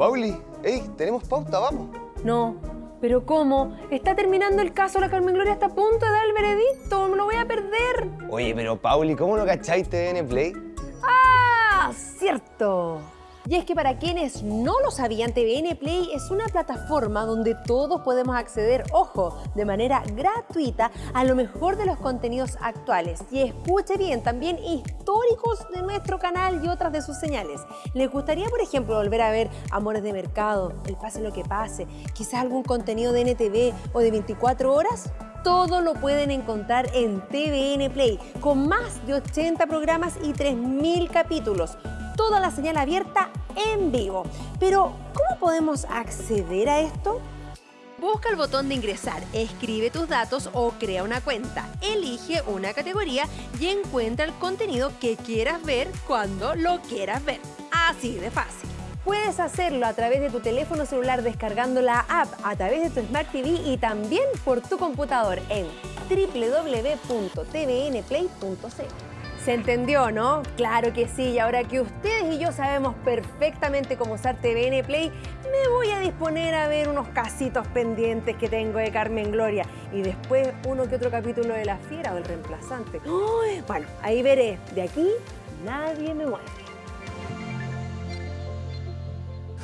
Pauli, hey, tenemos pauta, vamos. No, pero ¿cómo? Está terminando el caso, la Carmen Gloria está a punto de dar el veredicto, me lo voy a perder. Oye, pero Pauli, ¿cómo no cacháis TVN Play? ¡Ah! ¡Cierto! Y es que para quienes no lo sabían, TVN Play es una plataforma donde todos podemos acceder, ojo, de manera gratuita a lo mejor de los contenidos actuales. Y escuche bien, también históricos de nuestro canal y otras de sus señales. ¿Les gustaría, por ejemplo, volver a ver Amores de Mercado, El Pase lo que pase, quizás algún contenido de NTV o de 24 horas? todo lo pueden encontrar en TVN Play, con más de 80 programas y 3.000 capítulos. Toda la señal abierta en vivo. Pero, ¿cómo podemos acceder a esto? Busca el botón de ingresar, escribe tus datos o crea una cuenta. Elige una categoría y encuentra el contenido que quieras ver cuando lo quieras ver. Así de fácil. Puedes hacerlo a través de tu teléfono celular descargando la app a través de tu Smart TV y también por tu computador en www.tvnplay.cl. ¿Se entendió, no? Claro que sí, y ahora que ustedes y yo sabemos perfectamente cómo usar TVN Play, me voy a disponer a ver unos casitos pendientes que tengo de Carmen Gloria y después uno que otro capítulo de La Fiera o El Reemplazante. Bueno, ahí veré. De aquí nadie me mueve.